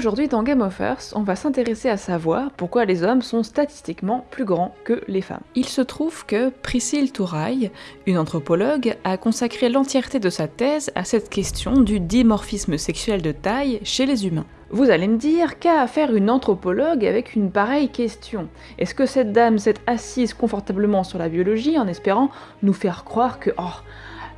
Aujourd'hui dans Game of Earth, on va s'intéresser à savoir pourquoi les hommes sont statistiquement plus grands que les femmes. Il se trouve que Priscille Touraille, une anthropologue, a consacré l'entièreté de sa thèse à cette question du dimorphisme sexuel de taille chez les humains. Vous allez me dire, qu'a à faire une anthropologue avec une pareille question? Est-ce que cette dame s'est assise confortablement sur la biologie en espérant nous faire croire que, oh,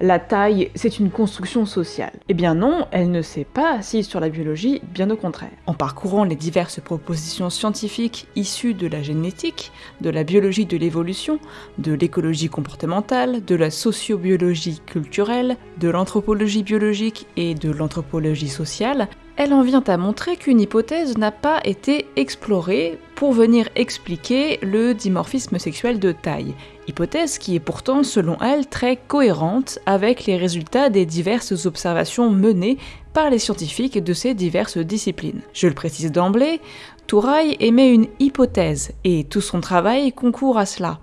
la taille, c'est une construction sociale. Eh bien non, elle ne s'est pas assise sur la biologie, bien au contraire. En parcourant les diverses propositions scientifiques issues de la génétique, de la biologie de l'évolution, de l'écologie comportementale, de la sociobiologie culturelle, de l'anthropologie biologique et de l'anthropologie sociale, elle en vient à montrer qu'une hypothèse n'a pas été explorée pour venir expliquer le dimorphisme sexuel de taille, hypothèse qui est pourtant selon elle très cohérente avec les résultats des diverses observations menées par les scientifiques de ces diverses disciplines. Je le précise d'emblée, Touraille émet une hypothèse et tout son travail concourt à cela.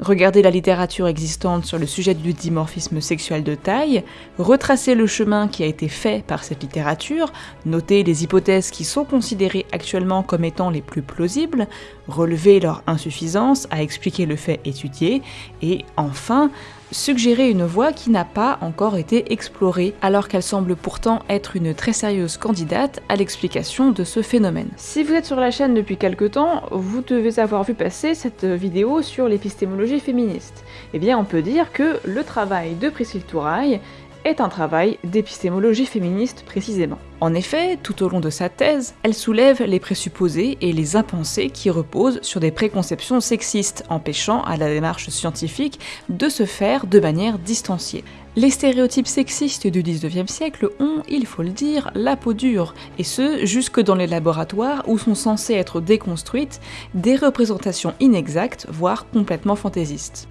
Regardez la littérature existante sur le sujet du dimorphisme sexuel de taille, retracer le chemin qui a été fait par cette littérature, noter les hypothèses qui sont considérées actuellement comme étant les plus plausibles, relever leur insuffisance à expliquer le fait étudié, et enfin suggérer une voie qui n'a pas encore été explorée, alors qu'elle semble pourtant être une très sérieuse candidate à l'explication de ce phénomène. Si vous êtes sur la chaîne depuis quelque temps, vous devez avoir vu passer cette vidéo sur l'épistémologie féministe. Eh bien on peut dire que le travail de Priscille Touraille est un travail d'épistémologie féministe précisément. En effet, tout au long de sa thèse, elle soulève les présupposés et les impensés qui reposent sur des préconceptions sexistes, empêchant à la démarche scientifique de se faire de manière distanciée. Les stéréotypes sexistes du 19e siècle ont, il faut le dire, la peau dure, et ce, jusque dans les laboratoires où sont censées être déconstruites des représentations inexactes, voire complètement fantaisistes.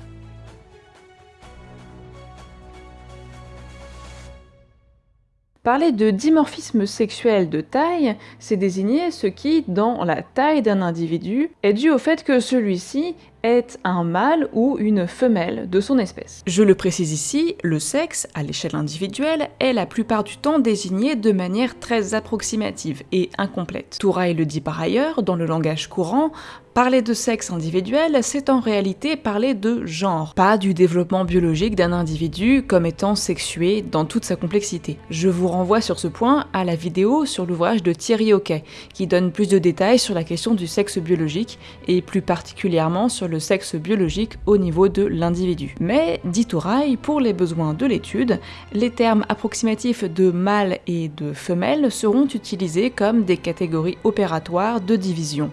Parler de dimorphisme sexuel de taille, c'est désigner ce qui, dans la taille d'un individu, est dû au fait que celui-ci est un mâle ou une femelle de son espèce. Je le précise ici, le sexe, à l'échelle individuelle, est la plupart du temps désigné de manière très approximative et incomplète. Touraille le dit par ailleurs, dans le langage courant, Parler de sexe individuel, c'est en réalité parler de genre, pas du développement biologique d'un individu comme étant sexué dans toute sa complexité. Je vous renvoie sur ce point à la vidéo sur l'ouvrage de Thierry Hockey, qui donne plus de détails sur la question du sexe biologique, et plus particulièrement sur le sexe biologique au niveau de l'individu. Mais, dit Touraille, pour les besoins de l'étude, les termes approximatifs de mâle et de femelle seront utilisés comme des catégories opératoires de division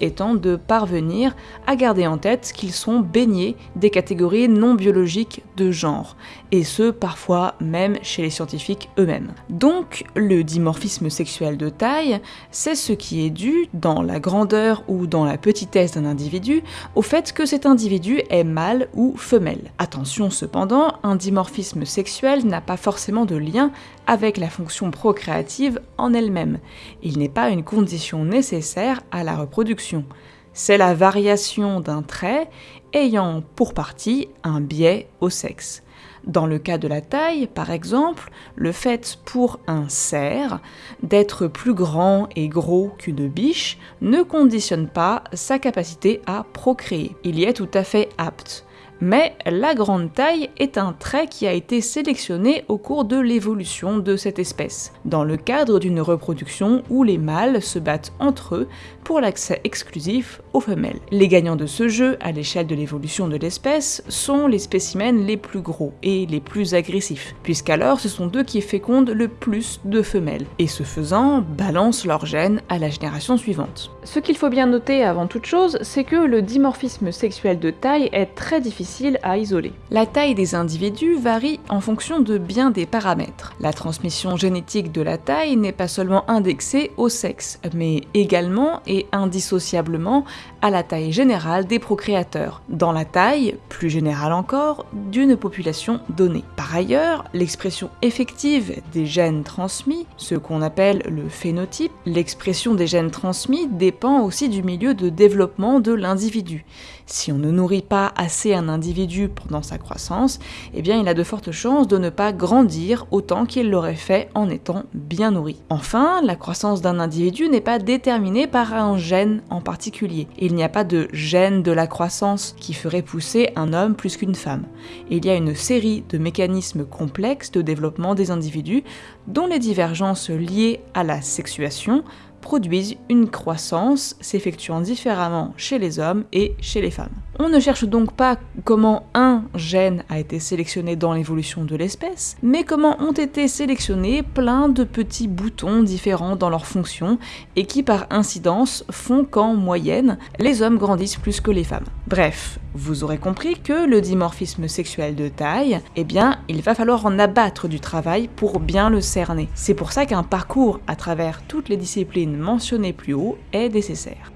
étant de parvenir à garder en tête qu'ils sont baignés des catégories non biologiques de genre, et ce parfois même chez les scientifiques eux-mêmes. Donc le dimorphisme sexuel de taille, c'est ce qui est dû, dans la grandeur ou dans la petitesse d'un individu, au fait que cet individu est mâle ou femelle. Attention cependant, un dimorphisme sexuel n'a pas forcément de lien avec la fonction procréative en elle-même. Il n'est pas une condition nécessaire à la reproduction. C'est la variation d'un trait ayant pour partie un biais au sexe. Dans le cas de la taille, par exemple, le fait pour un cerf d'être plus grand et gros qu'une biche ne conditionne pas sa capacité à procréer. Il y est tout à fait apte mais la grande taille est un trait qui a été sélectionné au cours de l'évolution de cette espèce, dans le cadre d'une reproduction où les mâles se battent entre eux pour l'accès exclusif aux femelles. Les gagnants de ce jeu, à l'échelle de l'évolution de l'espèce, sont les spécimens les plus gros et les plus agressifs, puisqu'alors ce sont eux qui fécondent le plus de femelles, et ce faisant, balancent leurs gènes à la génération suivante. Ce qu'il faut bien noter avant toute chose, c'est que le dimorphisme sexuel de taille est très difficile à isoler. La taille des individus varie en fonction de bien des paramètres. La transmission génétique de la taille n'est pas seulement indexée au sexe, mais également et indissociablement à la taille générale des procréateurs, dans la taille, plus générale encore, d'une population donnée. Par ailleurs, l'expression effective des gènes transmis, ce qu'on appelle le phénotype, l'expression des gènes transmis dépend aussi du milieu de développement de l'individu. Si on ne nourrit pas assez un individu, pendant sa croissance, eh bien il a de fortes chances de ne pas grandir autant qu'il l'aurait fait en étant bien nourri. Enfin, la croissance d'un individu n'est pas déterminée par un gène en particulier. Il n'y a pas de gène de la croissance qui ferait pousser un homme plus qu'une femme. Il y a une série de mécanismes complexes de développement des individus dont les divergences liées à la sexuation produisent une croissance s'effectuant différemment chez les hommes et chez les femmes. On ne cherche donc pas comment un gène a été sélectionné dans l'évolution de l'espèce, mais comment ont été sélectionnés plein de petits boutons différents dans leur fonction et qui par incidence font qu'en moyenne, les hommes grandissent plus que les femmes. Bref, vous aurez compris que le dimorphisme sexuel de taille, eh bien, il va falloir en abattre du travail pour bien le cerner. C'est pour ça qu'un parcours à travers toutes les disciplines mentionnées plus haut est nécessaire.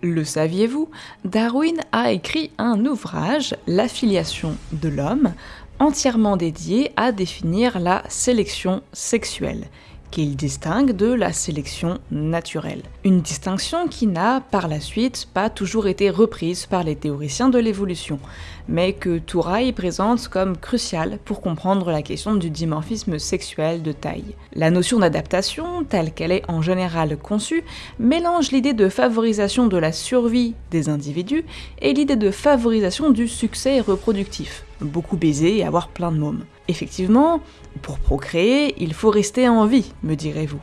Le saviez-vous? Darwin a écrit un ouvrage, L'affiliation de l'homme, entièrement dédié à définir la sélection sexuelle qu'il distingue de la sélection naturelle. Une distinction qui n'a par la suite pas toujours été reprise par les théoriciens de l'évolution, mais que Touraille présente comme cruciale pour comprendre la question du dimorphisme sexuel de taille. La notion d'adaptation, telle qu'elle est en général conçue, mélange l'idée de favorisation de la survie des individus et l'idée de favorisation du succès reproductif beaucoup baiser et avoir plein de mômes. Effectivement, pour procréer, il faut rester en vie, me direz-vous.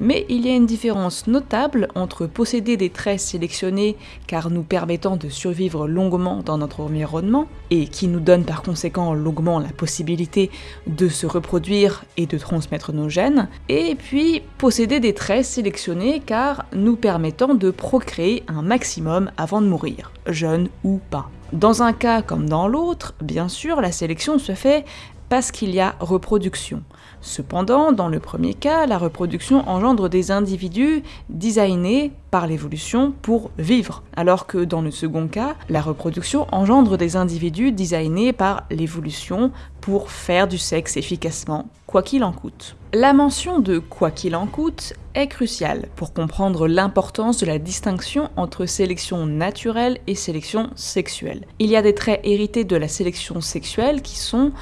Mais il y a une différence notable entre posséder des traits sélectionnés car nous permettant de survivre longuement dans notre environnement, et qui nous donnent par conséquent longuement la possibilité de se reproduire et de transmettre nos gènes, et puis posséder des traits sélectionnés car nous permettant de procréer un maximum avant de mourir, jeune ou pas. Dans un cas comme dans l'autre, bien sûr, la sélection se fait parce qu'il y a reproduction. Cependant, dans le premier cas, la reproduction engendre des individus designés par l'évolution pour vivre, alors que dans le second cas, la reproduction engendre des individus designés par l'évolution pour faire du sexe efficacement, quoi qu'il en coûte. La mention de quoi qu'il en coûte est cruciale pour comprendre l'importance de la distinction entre sélection naturelle et sélection sexuelle. Il y a des traits hérités de la sélection sexuelle qui sont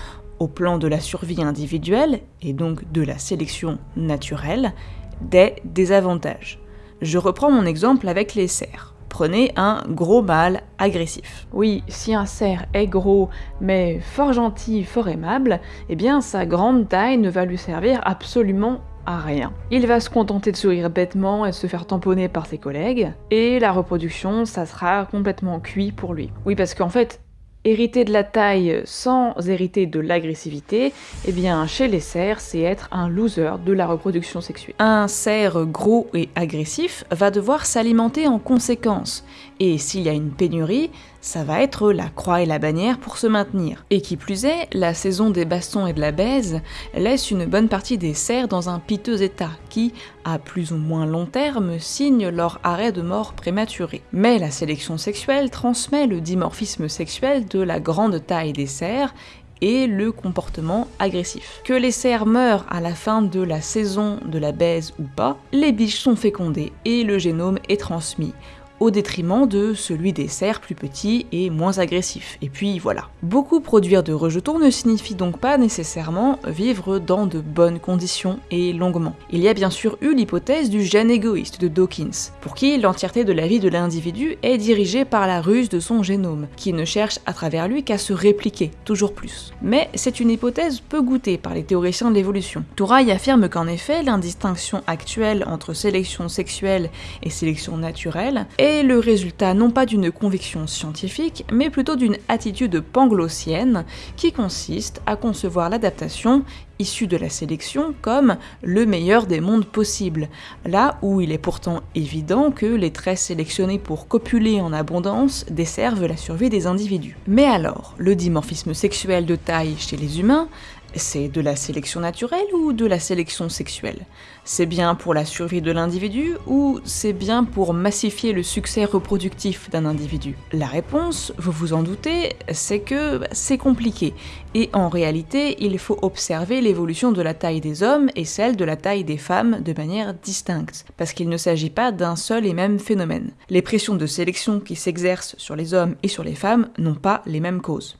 plan de la survie individuelle, et donc de la sélection naturelle, des désavantages. Je reprends mon exemple avec les cerfs. Prenez un gros mâle agressif. Oui, si un cerf est gros, mais fort gentil, fort aimable, eh bien sa grande taille ne va lui servir absolument à rien. Il va se contenter de sourire bêtement et se faire tamponner par ses collègues, et la reproduction, ça sera complètement cuit pour lui. Oui, parce qu'en fait, Hériter de la taille sans hériter de l'agressivité, eh bien chez les cerfs, c'est être un loser de la reproduction sexuelle. Un cerf gros et agressif va devoir s'alimenter en conséquence, et s'il y a une pénurie, ça va être la croix et la bannière pour se maintenir. Et qui plus est, la saison des bastons et de la baise laisse une bonne partie des cerfs dans un piteux état, qui, à plus ou moins long terme, signe leur arrêt de mort prématuré. Mais la sélection sexuelle transmet le dimorphisme sexuel de la grande taille des cerfs et le comportement agressif. Que les cerfs meurent à la fin de la saison de la baise ou pas, les biches sont fécondées et le génome est transmis au détriment de celui des cerfs plus petits et moins agressifs. Et puis voilà. Beaucoup produire de rejetons ne signifie donc pas nécessairement vivre dans de bonnes conditions et longuement. Il y a bien sûr eu l'hypothèse du gène égoïste de Dawkins, pour qui l'entièreté de la vie de l'individu est dirigée par la ruse de son génome, qui ne cherche à travers lui qu'à se répliquer, toujours plus. Mais c'est une hypothèse peu goûtée par les théoriciens de l'évolution. Touraille affirme qu'en effet, l'indistinction actuelle entre sélection sexuelle et sélection naturelle le résultat non pas d'une conviction scientifique, mais plutôt d'une attitude panglossienne qui consiste à concevoir l'adaptation issue de la sélection comme le meilleur des mondes possibles, là où il est pourtant évident que les traits sélectionnés pour copuler en abondance desservent la survie des individus. Mais alors, le dimorphisme sexuel de taille chez les humains C'est de la sélection naturelle ou de la sélection sexuelle? C'est bien pour la survie de l'individu ou c'est bien pour massifier le succès reproductif d'un individu? La réponse, vous vous en doutez, c'est que c'est compliqué. Et en réalité, il faut observer l'évolution de la taille des hommes et celle de la taille des femmes de manière distincte, parce qu'il ne s'agit pas d'un seul et même phénomène. Les pressions de sélection qui s'exercent sur les hommes et sur les femmes n'ont pas les mêmes causes.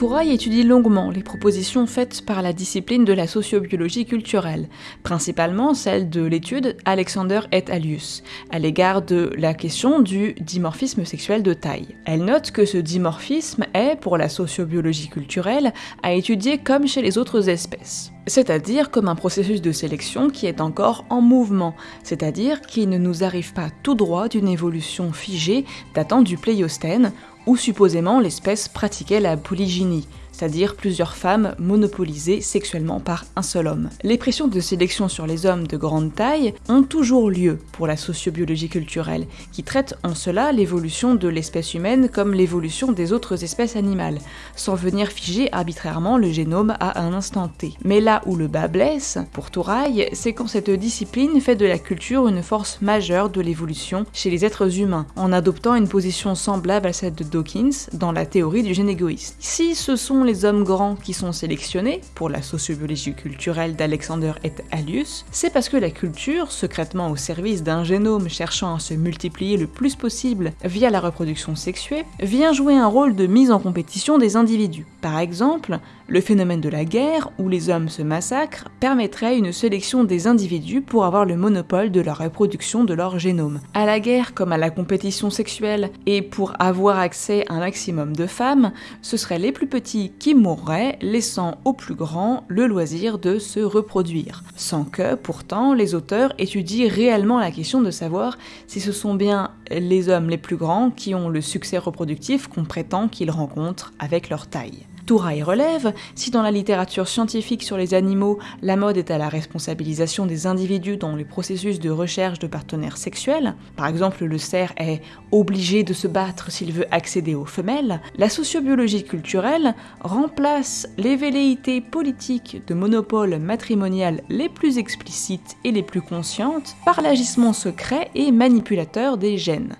Touraille étudie longuement les propositions faites par la discipline de la sociobiologie culturelle, principalement celle de l'étude Alexander et Alius, à l'égard de la question du dimorphisme sexuel de taille. Elle note que ce dimorphisme est, pour la sociobiologie culturelle, à étudier comme chez les autres espèces c'est-à-dire comme un processus de sélection qui est encore en mouvement, c'est-à-dire qui ne nous arrive pas tout droit d'une évolution figée datant du Pléistocène, où supposément l'espèce pratiquait la polygynie, c'est-à-dire plusieurs femmes monopolisées sexuellement par un seul homme. Les pressions de sélection sur les hommes de grande taille ont toujours lieu pour la sociobiologie culturelle, qui traite en cela l'évolution de l'espèce humaine comme l'évolution des autres espèces animales, sans venir figer arbitrairement le génome à un instant T. Mais là où le bas blesse, pour Touraille, c'est quand cette discipline fait de la culture une force majeure de l'évolution chez les êtres humains, en adoptant une position semblable à celle de Dawkins dans la théorie du gène égoïste. Si ce sont hommes grands qui sont sélectionnés pour la sociobiologie culturelle d'Alexander et Alius, c'est parce que la culture, secrètement au service d'un génome cherchant à se multiplier le plus possible via la reproduction sexuée, vient jouer un rôle de mise en compétition des individus. Par exemple, le phénomène de la guerre, où les hommes se massacrent, permettrait une sélection des individus pour avoir le monopole de la reproduction de leur génome. À la guerre comme à la compétition sexuelle, et pour avoir accès à un maximum de femmes, ce seraient les plus petits qui mourraient, laissant aux plus grands le loisir de se reproduire. Sans que, pourtant, les auteurs étudient réellement la question de savoir si ce sont bien les hommes les plus grands qui ont le succès reproductif qu'on prétend qu'ils rencontrent avec leur taille. Touraille relève, si dans la littérature scientifique sur les animaux, la mode est à la responsabilisation des individus dans le processus de recherche de partenaires sexuels, par exemple le cerf est obligé de se battre s'il veut accéder aux femelles, la sociobiologie culturelle remplace les velléités politiques de monopole matrimonial les plus explicites et les plus conscientes par l'agissement secret et manipulateur des gènes.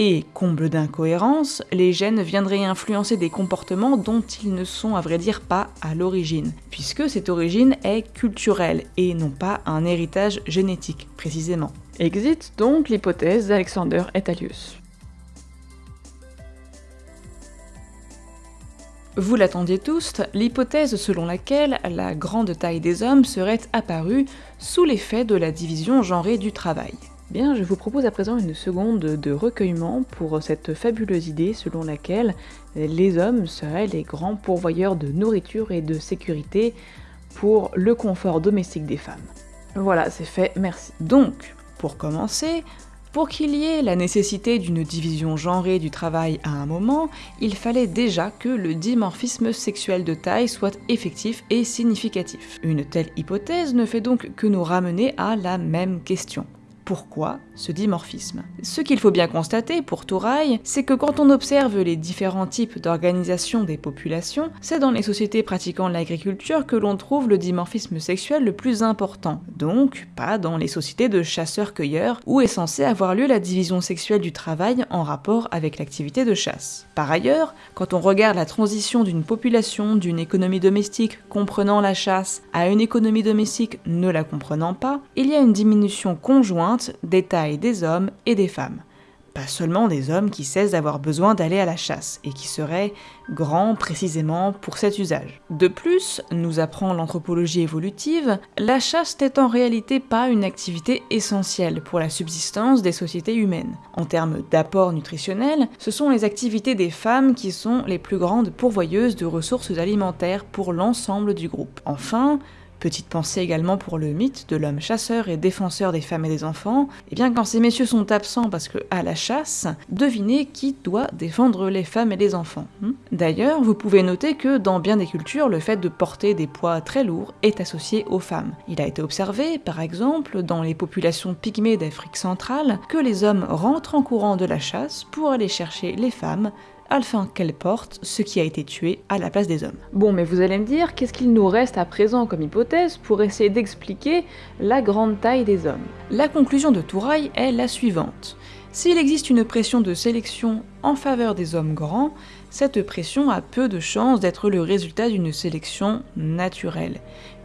Et, comble d'incohérence, les gènes viendraient influencer des comportements dont ils ne sont à vrai dire pas à l'origine, puisque cette origine est culturelle et non pas un héritage génétique, précisément. Existe donc l'hypothèse d'Alexander Etalius. Vous l'attendiez tous, l'hypothèse selon laquelle la grande taille des hommes serait apparue sous l'effet de la division genrée du travail. Bien, je vous propose à présent une seconde de recueillement pour cette fabuleuse idée selon laquelle les hommes seraient les grands pourvoyeurs de nourriture et de sécurité pour le confort domestique des femmes. Voilà, c'est fait, merci. Donc, pour commencer, pour qu'il y ait la nécessité d'une division genrée du travail à un moment, il fallait déjà que le dimorphisme sexuel de taille soit effectif et significatif. Une telle hypothèse ne fait donc que nous ramener à la même question. Pourquoi ce dimorphisme Ce qu'il faut bien constater pour Touraille, c'est que quand on observe les différents types d'organisation des populations, c'est dans les sociétés pratiquant l'agriculture que l'on trouve le dimorphisme sexuel le plus important, donc pas dans les sociétés de chasseurs-cueilleurs où est censé avoir lieu la division sexuelle du travail en rapport avec l'activité de chasse. Par ailleurs, quand on regarde la transition d'une population d'une économie domestique comprenant la chasse à une économie domestique ne la comprenant pas, il y a une diminution conjointe des tailles des hommes et des femmes. Pas seulement des hommes qui cessent d'avoir besoin d'aller à la chasse et qui seraient grands précisément pour cet usage. De plus, nous apprend l'anthropologie évolutive, la chasse n'est en réalité pas une activité essentielle pour la subsistance des sociétés humaines. En termes d'apport nutritionnel, ce sont les activités des femmes qui sont les plus grandes pourvoyeuses de ressources alimentaires pour l'ensemble du groupe. Enfin, Petite pensée également pour le mythe de l'homme chasseur et défenseur des femmes et des enfants. Et eh bien quand ces messieurs sont absents parce que à la chasse, devinez qui doit défendre les femmes et les enfants. Hmm D'ailleurs, vous pouvez noter que dans bien des cultures, le fait de porter des poids très lourds est associé aux femmes. Il a été observé, par exemple, dans les populations pygmées d'Afrique centrale, que les hommes rentrent en courant de la chasse pour aller chercher les femmes afin qu'elle porte ce qui a été tué à la place des hommes. Bon, mais vous allez me dire, qu'est-ce qu'il nous reste à présent comme hypothèse pour essayer d'expliquer la grande taille des hommes? La conclusion de Touraille est la suivante. S'il existe une pression de sélection en faveur des hommes grands, cette pression a peu de chances d'être le résultat d'une sélection naturelle,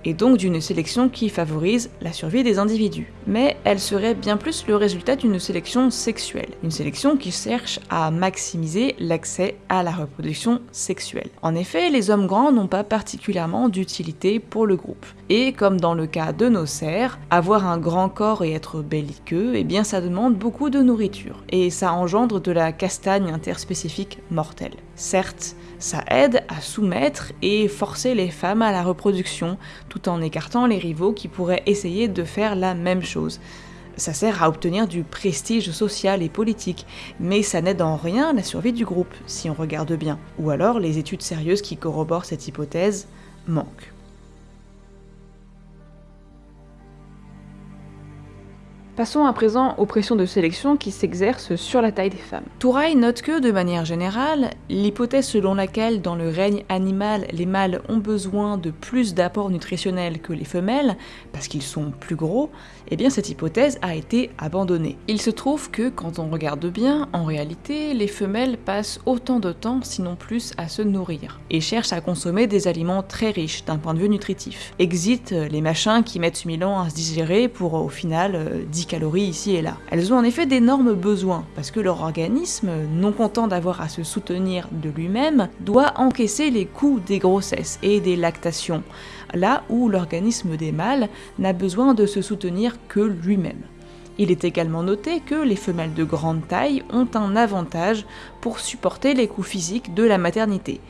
et donc d'une sélection qui favorise la survie des individus. Mais elle serait bien plus le résultat d'une sélection sexuelle, une sélection qui cherche à maximiser l'accès à la reproduction sexuelle. En effet, les hommes grands n'ont pas particulièrement d'utilité pour le groupe. Et comme dans le cas de nos cerfs, avoir un grand corps et être belliqueux, eh bien ça demande beaucoup de nourriture, et ça engendre de la castagne interspécifique mortelle. Certes, ça aide à soumettre et forcer les femmes à la reproduction, tout en écartant les rivaux qui pourraient essayer de faire la même chose. Ça sert à obtenir du prestige social et politique, mais ça n'aide en rien la survie du groupe, si on regarde bien. Ou alors les études sérieuses qui corroborent cette hypothèse manquent. Passons à présent aux pressions de sélection qui s'exercent sur la taille des femmes. Touraille note que, de manière générale, l'hypothèse selon laquelle dans le règne animal les mâles ont besoin de plus d'apports nutritionnels que les femelles, parce qu'ils sont plus gros, eh bien cette hypothèse a été abandonnée. Il se trouve que, quand on regarde bien, en réalité, les femelles passent autant de temps, sinon plus, à se nourrir, et cherchent à consommer des aliments très riches d'un point de vue nutritif. Exit les machins qui mettent 1000 ans à se digérer pour, au final, 10 calories ici et là. Elles ont en effet d'énormes besoins, parce que leur organisme, non content d'avoir à se soutenir de lui-même, doit encaisser les coûts des grossesses et des lactations, là où l'organisme des mâles n'a besoin de se soutenir que lui-même. Il est également noté que les femelles de grande taille ont un avantage pour supporter les coûts physiques de la maternité,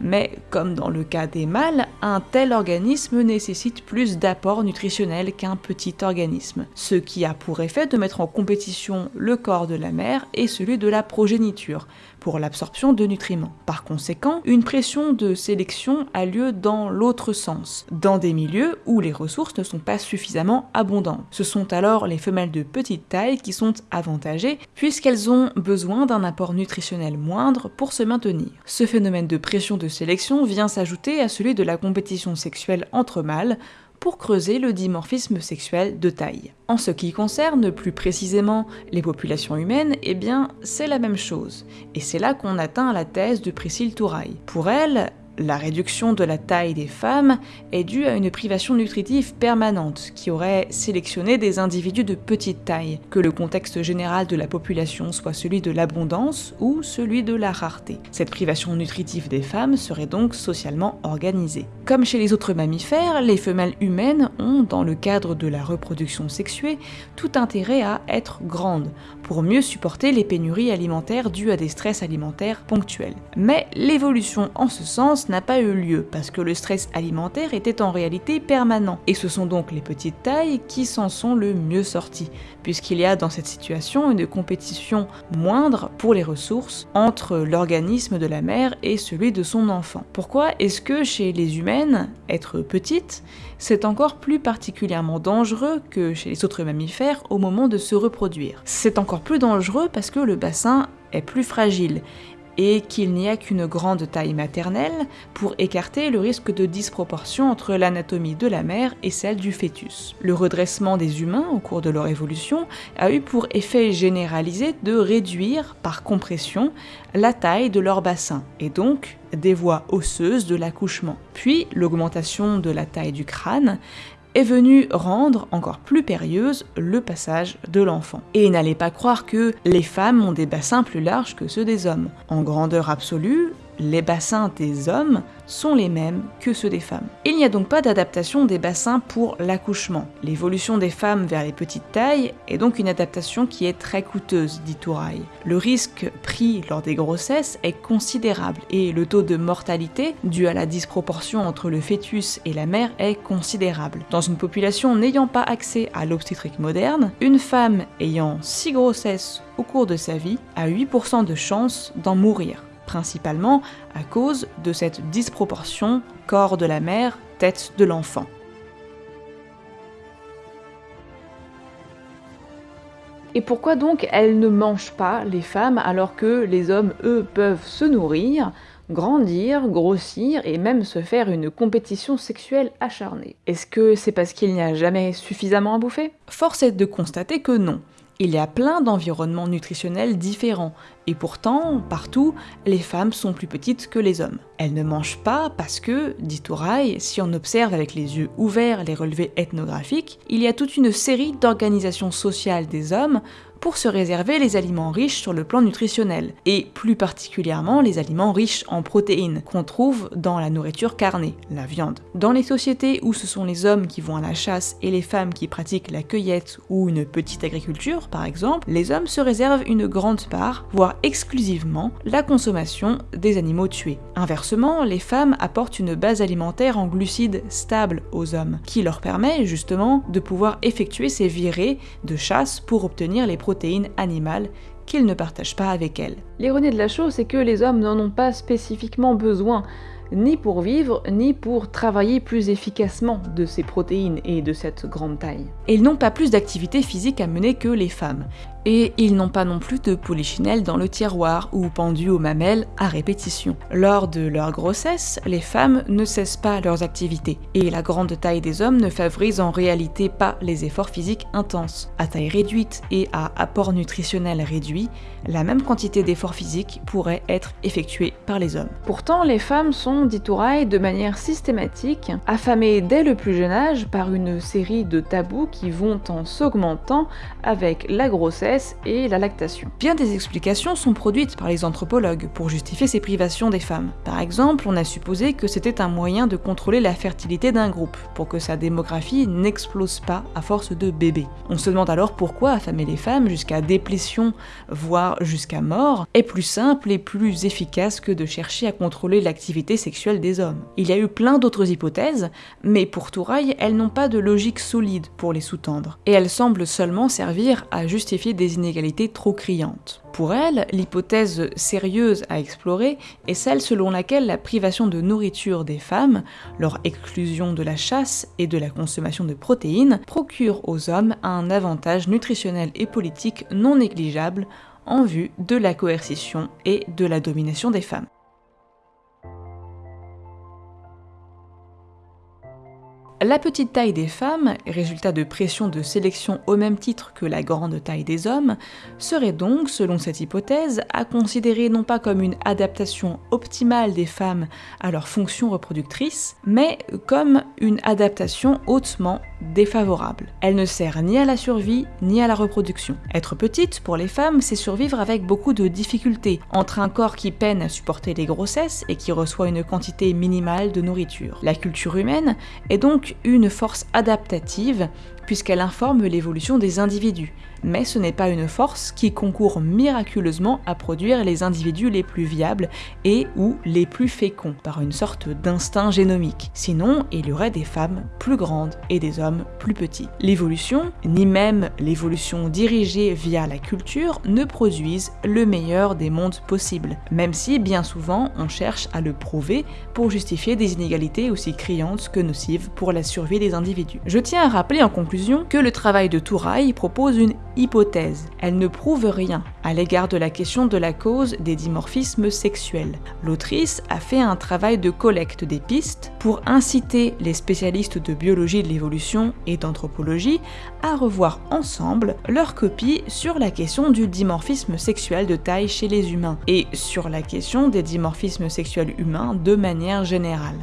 mais comme dans le cas des mâles, un tel organisme nécessite plus d'apports nutritionnels qu'un petit organisme, ce qui a pour effet de mettre en compétition le corps de la mère et celui de la progéniture, l'absorption de nutriments. Par conséquent, une pression de sélection a lieu dans l'autre sens, dans des milieux où les ressources ne sont pas suffisamment abondantes. Ce sont alors les femelles de petite taille qui sont avantagées puisqu'elles ont besoin d'un apport nutritionnel moindre pour se maintenir. Ce phénomène de pression de sélection vient s'ajouter à celui de la compétition sexuelle entre mâles, pour creuser le dimorphisme sexuel de taille. En ce qui concerne plus précisément les populations humaines, eh bien c'est la même chose, et c'est là qu'on atteint la thèse de Priscille Touraille. Pour elle, la réduction de la taille des femmes est due à une privation nutritive permanente qui aurait sélectionné des individus de petite taille, que le contexte général de la population soit celui de l'abondance ou celui de la rareté. Cette privation nutritive des femmes serait donc socialement organisée. Comme chez les autres mammifères, les femelles humaines ont, dans le cadre de la reproduction sexuée, tout intérêt à être grandes, pour mieux supporter les pénuries alimentaires dues à des stress alimentaires ponctuels. Mais l'évolution en ce sens n'a pas eu lieu parce que le stress alimentaire était en réalité permanent. Et ce sont donc les petites tailles qui s'en sont le mieux sorties, puisqu'il y a dans cette situation une compétition moindre pour les ressources entre l'organisme de la mère et celui de son enfant. Pourquoi est-ce que chez les humaines, être petite, c'est encore plus particulièrement dangereux que chez les autres mammifères au moment de se reproduire? C'est encore plus dangereux parce que le bassin est plus fragile et qu'il n'y a qu'une grande taille maternelle pour écarter le risque de disproportion entre l'anatomie de la mère et celle du fœtus. Le redressement des humains au cours de leur évolution a eu pour effet généralisé de réduire par compression la taille de leur bassin et donc des voies osseuses de l'accouchement. Puis l'augmentation de la taille du crâne est venu rendre encore plus périlleuse le passage de l'enfant. Et n'allez pas croire que les femmes ont des bassins plus larges que ceux des hommes. En grandeur absolue, les bassins des hommes sont les mêmes que ceux des femmes. Il n'y a donc pas d'adaptation des bassins pour l'accouchement. L'évolution des femmes vers les petites tailles est donc une adaptation qui est très coûteuse, dit Touraille. Le risque pris lors des grossesses est considérable et le taux de mortalité dû à la disproportion entre le fœtus et la mère est considérable. Dans une population n'ayant pas accès à l'obstétrique moderne, une femme ayant 6 grossesses au cours de sa vie a 8% de chance d'en mourir principalement à cause de cette disproportion corps de la mère, tête de l'enfant. Et pourquoi donc elles ne mangent pas, les femmes, alors que les hommes, eux, peuvent se nourrir, grandir, grossir et même se faire une compétition sexuelle acharnée? Est-ce que c'est parce qu'il n'y a jamais suffisamment à bouffer? Force est de constater que non. Il y a plein d'environnements nutritionnels différents, et pourtant, partout, les femmes sont plus petites que les hommes. Elles ne mangent pas parce que, dit Touraille, si on observe avec les yeux ouverts les relevés ethnographiques, il y a toute une série d'organisations sociales des hommes pour se réserver les aliments riches sur le plan nutritionnel, et plus particulièrement les aliments riches en protéines, qu'on trouve dans la nourriture carnée, la viande. Dans les sociétés où ce sont les hommes qui vont à la chasse et les femmes qui pratiquent la cueillette ou une petite agriculture, par exemple, les hommes se réservent une grande part, voire exclusivement, la consommation des animaux tués. Inversement, les femmes apportent une base alimentaire en glucides stable aux hommes, qui leur permet justement de pouvoir effectuer ces virées de chasse pour obtenir les protéines animales qu'ils ne partagent pas avec elles. L'ironie de la chose, c'est que les hommes n'en ont pas spécifiquement besoin, ni pour vivre, ni pour travailler plus efficacement de ces protéines et de cette grande taille. Et ils n'ont pas plus d'activité physique à mener que les femmes et ils n'ont pas non plus de polychinelle dans le tiroir ou pendu aux mamelles à répétition. Lors de leur grossesse, les femmes ne cessent pas leurs activités, et la grande taille des hommes ne favorise en réalité pas les efforts physiques intenses. À taille réduite et à apport nutritionnel réduit, la même quantité d'efforts physiques pourrait être effectuée par les hommes. Pourtant, les femmes sont, dit de manière systématique, affamées dès le plus jeune âge par une série de tabous qui vont en s'augmentant avec la grossesse et la lactation. Bien des explications sont produites par les anthropologues pour justifier ces privations des femmes. Par exemple, on a supposé que c'était un moyen de contrôler la fertilité d'un groupe, pour que sa démographie n'explose pas à force de bébés. On se demande alors pourquoi affamer les femmes jusqu'à déplétion, voire jusqu'à mort, est plus simple et plus efficace que de chercher à contrôler l'activité sexuelle des hommes. Il y a eu plein d'autres hypothèses, mais pour Touraille, elles n'ont pas de logique solide pour les sous-tendre, et elles semblent seulement servir à justifier des inégalités trop criantes. Pour elle, l'hypothèse sérieuse à explorer est celle selon laquelle la privation de nourriture des femmes, leur exclusion de la chasse et de la consommation de protéines, procure aux hommes un avantage nutritionnel et politique non négligeable en vue de la coercition et de la domination des femmes. La petite taille des femmes, résultat de pression de sélection au même titre que la grande taille des hommes, serait donc, selon cette hypothèse, à considérer non pas comme une adaptation optimale des femmes à leur fonction reproductrice, mais comme une adaptation hautement défavorable. Elle ne sert ni à la survie ni à la reproduction. Être petite, pour les femmes, c'est survivre avec beaucoup de difficultés, entre un corps qui peine à supporter les grossesses et qui reçoit une quantité minimale de nourriture. La culture humaine est donc une force adaptative puisqu'elle informe l'évolution des individus, mais ce n'est pas une force qui concourt miraculeusement à produire les individus les plus viables et ou les plus féconds, par une sorte d'instinct génomique. Sinon, il y aurait des femmes plus grandes et des hommes plus petits. L'évolution, ni même l'évolution dirigée via la culture, ne produisent le meilleur des mondes possibles, même si bien souvent on cherche à le prouver pour justifier des inégalités aussi criantes que nocives pour la survie des individus. Je tiens à rappeler en conclusion que le travail de Touraille propose une hypothèse. Elle ne prouve rien à l'égard de la question de la cause des dimorphismes sexuels. L'autrice a fait un travail de collecte des pistes pour inciter les spécialistes de biologie de l'évolution et d'anthropologie à revoir ensemble leur copie sur la question du dimorphisme sexuel de taille chez les humains et sur la question des dimorphismes sexuels humains de manière générale.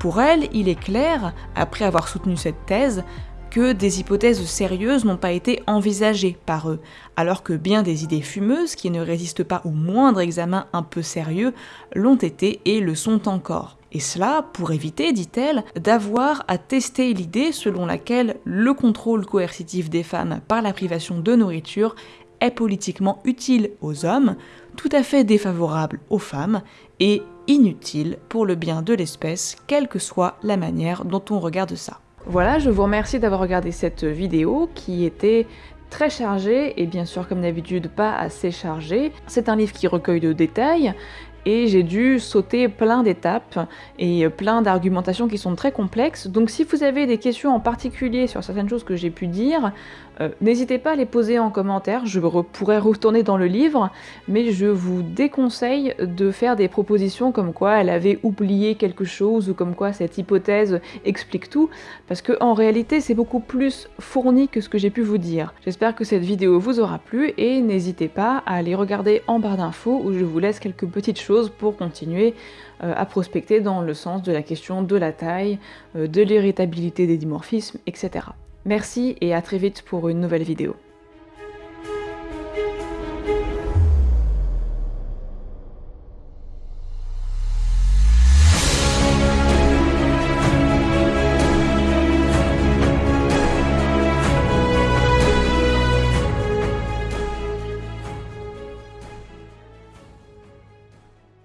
Pour elle, il est clair, après avoir soutenu cette thèse, que des hypothèses sérieuses n'ont pas été envisagées par eux, alors que bien des idées fumeuses qui ne résistent pas au moindre examen un peu sérieux l'ont été et le sont encore. Et cela pour éviter, dit-elle, d'avoir à tester l'idée selon laquelle le contrôle coercitif des femmes par la privation de nourriture est politiquement utile aux hommes, tout à fait défavorable aux femmes et inutile pour le bien de l'espèce, quelle que soit la manière dont on regarde ça. Voilà, je vous remercie d'avoir regardé cette vidéo qui était très chargée et bien sûr comme d'habitude pas assez chargée. C'est un livre qui recueille de détails et j'ai dû sauter plein d'étapes et plein d'argumentations qui sont très complexes. Donc si vous avez des questions en particulier sur certaines choses que j'ai pu dire, Euh, n'hésitez pas à les poser en commentaire, je pourrais retourner dans le livre, mais je vous déconseille de faire des propositions comme quoi elle avait oublié quelque chose ou comme quoi cette hypothèse explique tout, parce que en réalité c'est beaucoup plus fourni que ce que j'ai pu vous dire. J'espère que cette vidéo vous aura plu et n'hésitez pas à aller regarder en barre d'infos où je vous laisse quelques petites choses pour continuer euh, à prospecter dans le sens de la question de la taille, euh, de l'irritabilité des dimorphismes, etc. Merci et à très vite pour une nouvelle vidéo.